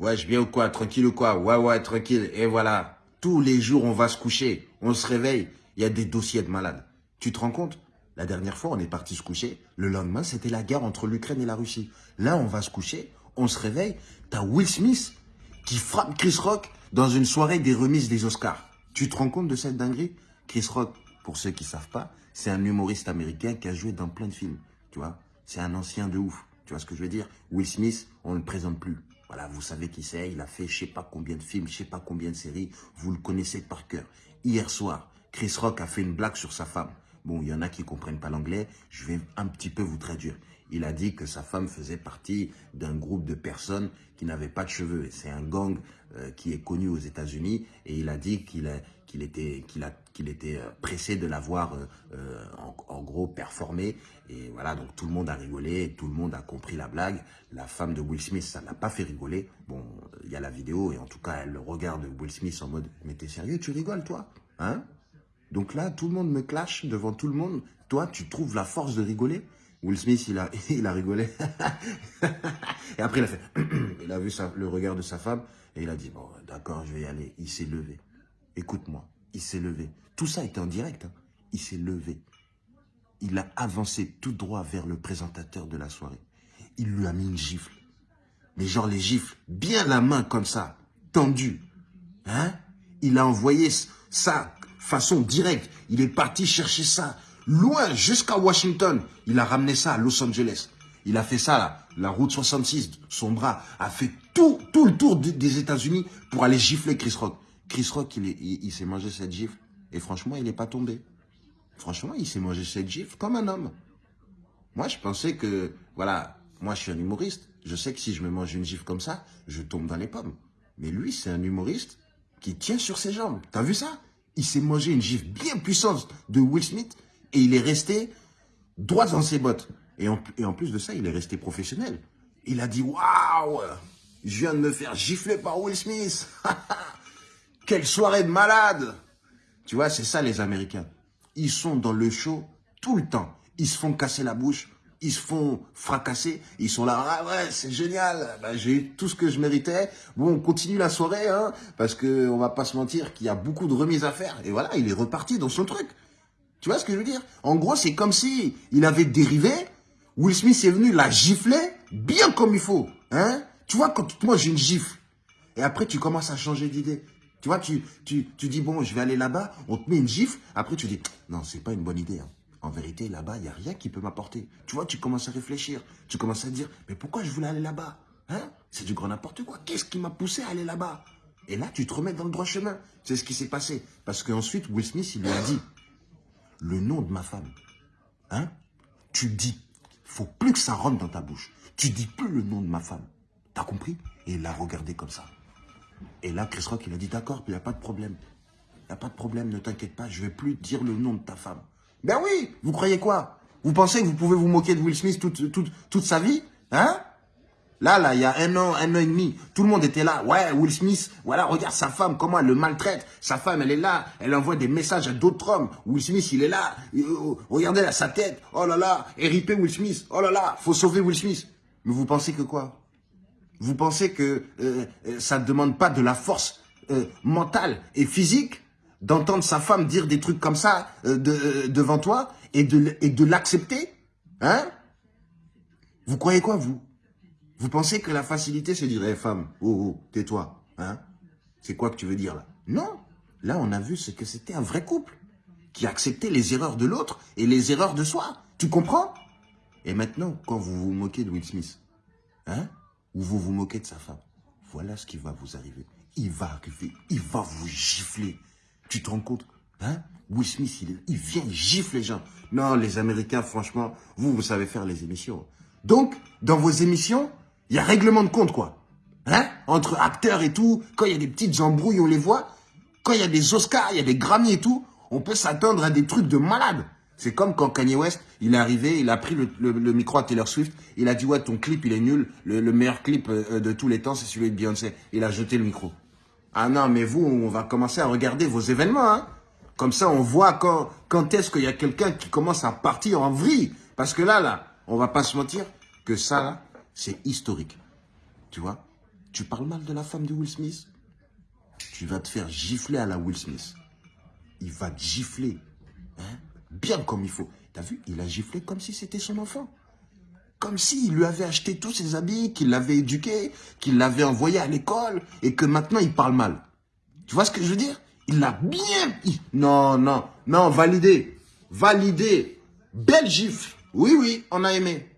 Ouais, je viens ou quoi? Tranquille ou quoi? Ouais, ouais, tranquille. Et voilà. Tous les jours, on va se coucher. On se réveille. Il y a des dossiers de malades. Tu te rends compte? La dernière fois, on est parti se coucher. Le lendemain, c'était la guerre entre l'Ukraine et la Russie. Là, on va se coucher. On se réveille. T'as Will Smith qui frappe Chris Rock dans une soirée des remises des Oscars. Tu te rends compte de cette dinguerie? Chris Rock, pour ceux qui savent pas, c'est un humoriste américain qui a joué dans plein de films. Tu vois? C'est un ancien de ouf. Tu vois ce que je veux dire? Will Smith, on ne le présente plus. Voilà, vous savez qui c'est. Il a fait je sais pas combien de films, je sais pas combien de séries. Vous le connaissez par cœur. Hier soir, Chris Rock a fait une blague sur sa femme. Bon, il y en a qui comprennent pas l'anglais. Je vais un petit peu vous traduire. Il a dit que sa femme faisait partie d'un groupe de personnes qui n'avaient pas de cheveux. C'est un gang euh, qui est connu aux États-Unis et il a dit qu'il était, euh, pressé de la voir euh, en, gros performer. Et voilà, donc tout le monde a rigolé, tout le monde a compris la blague. La femme de Will Smith, ça n'a pas fait rigoler. Bon, il y a la vidéo et en tout cas, elle regarde Will Smith en mode « Mais t'es sérieux, tu rigoles toi? Hein ?» Donc là, tout le monde me clash devant tout le monde. Toi, tu trouves la force de rigoler Will Smith, il a, il a rigolé. et après, il a fait... il a vu le regard de sa femme et il a dit, bon, d'accord, je vais y aller. Il s'est levé. Écoute-moi, il s'est levé. Tout ça était en direct. Hein. Il s'est levé. Il a avancé tout droit vers le présentateur de la soirée. Il lui a mis une gifle. Mais genre les gifles, bien la main comme ça, tendue. Hein Il a envoyé ça façon directe. Il est parti chercher ça loin jusqu'à Washington. Il a ramené ça à Los Angeles. Il a fait ça, là, la route 66, son bras a fait tout, tout le tour des États-Unis pour aller gifler Chris Rock. Chris Rock, il, s'est mangé cette gifle et franchement, il n'est pas tombé. Franchement, il s'est mangé cette gifle comme un homme. Moi, je pensais que, voilà, moi, je suis un humoriste. Je sais que si je me mange une gifle comme ça, je tombe dans les pommes. Mais lui, c'est un humoriste qui tient sur ses jambes. T'as vu ça? Il s'est mangé une gifle bien puissante de Will Smith et il est resté droit dans ses bottes. Et en, et en plus de ça, il est resté professionnel. Il a dit, waouh, je viens de me faire gifler par Will Smith. Quelle soirée de malade Tu vois, c'est ça les Américains. Ils sont dans le show tout le temps. Ils se font casser la bouche, ils se font fracasser, ils sont là, ah ouais, c'est génial, bah, j'ai eu tout ce que je méritais. Bon, on continue la soirée, hein, parce que on va pas se mentir qu'il y a beaucoup de remises à faire. Et voilà, il est reparti dans son truc. Tu vois ce que je veux dire? En gros, c'est comme si il avait dérivé, Will Smith est venu la gifler bien comme il faut. Hein Tu vois, quand moi j'ai une gifle, et après tu commences à changer d'idée. Tu vois, tu, tu, tu dis, bon, je vais aller là-bas, on te met une gifle, après tu dis, non, c'est pas une bonne idée. Hein. En vérité, là-bas, il n'y a rien qui peut m'apporter. Tu vois, tu commences à réfléchir. Tu commences à dire, mais pourquoi je voulais aller là-bas hein? C'est du grand n'importe quoi. Qu'est-ce qui m'a poussé à aller là-bas? Et là, tu te remets dans le droit chemin. C'est ce qui s'est passé. Parce qu'ensuite, Will Smith, il lui a dit, le nom de ma femme. Hein Tu dis, faut plus que ça rentre dans ta bouche. Tu dis plus le nom de ma femme. T'as compris? Et il l'a regardé comme ça. Et là, Chris Rock, il a dit, d'accord, il n'y a pas de problème. Il n'y a pas de problème, ne t'inquiète pas, je vais plus dire le nom de ta femme. Ben oui, vous croyez quoi? Vous pensez que vous pouvez vous moquer de Will Smith toute, toute, toute sa vie Hein? Là, là, il y a un an, un an et demi, tout le monde était là. Ouais, Will Smith, voilà, regarde sa femme, comment elle le maltraite. Sa femme, elle est là, elle envoie des messages à d'autres hommes. Will Smith, il est là. Euh, regardez là, sa tête. Oh là là, héripé Will Smith. Oh là là, faut sauver Will Smith. Mais vous pensez que quoi? Vous pensez que euh, euh, ça ne demande pas de la force mentale et physique? D'entendre sa femme dire des trucs comme ça devant toi et de, l'accepter Hein? Vous croyez quoi, vous? Vous pensez que la facilité, c'est dire, hé femme, oh, oh, tais-toi, hein? C'est quoi que tu veux dire là? Non, là on a vu que c'était un vrai couple, qui acceptait les erreurs de l'autre et les erreurs de soi. Tu comprends? Et maintenant, quand vous vous moquez de Will Smith, hein? Ou vous vous moquez de sa femme, voilà ce qui va vous arriver. Il va arriver, il va vous gifler. Tu te rends compte Hein? Will Smith, il, vient, il gifle les gens. Non, les Américains, franchement, vous, vous savez faire les émissions. Donc, dans vos émissions, il y a règlement de compte, quoi. Hein? Entre acteurs et tout, quand il y a des petites embrouilles, on les voit. Quand il y a des Oscars, il y a des Grammy et tout, on peut s'attendre à des trucs de malade. C'est comme quand Kanye West, il est arrivé, il a pris le, micro à Taylor Swift, il a dit « Ouais, ton clip, il est nul. Le, meilleur clip euh, de tous les temps, c'est celui de Beyoncé. » Il a jeté le micro. Ah non, mais vous, on va commencer à regarder vos événements, hein Comme ça, on voit quand, est-ce qu'il y a quelqu'un qui commence à partir en vrille. Parce que là, là, on va pas se mentir que ça, là, c'est historique. Tu vois Tu parles mal de la femme de Will Smith Tu vas te faire gifler à la Will Smith. Il va te gifler. Hein Bien comme il faut. T'as vu Il a giflé comme si c'était son enfant. Comme s'il lui avait acheté tous ses habits, qu'il l'avait éduqué, qu'il l'avait envoyé à l'école et que maintenant il parle mal. Tu vois ce que je veux dire? Il l'a bien... Non, non, non, validé. Validé. Belle gifle. Oui, oui, on a aimé.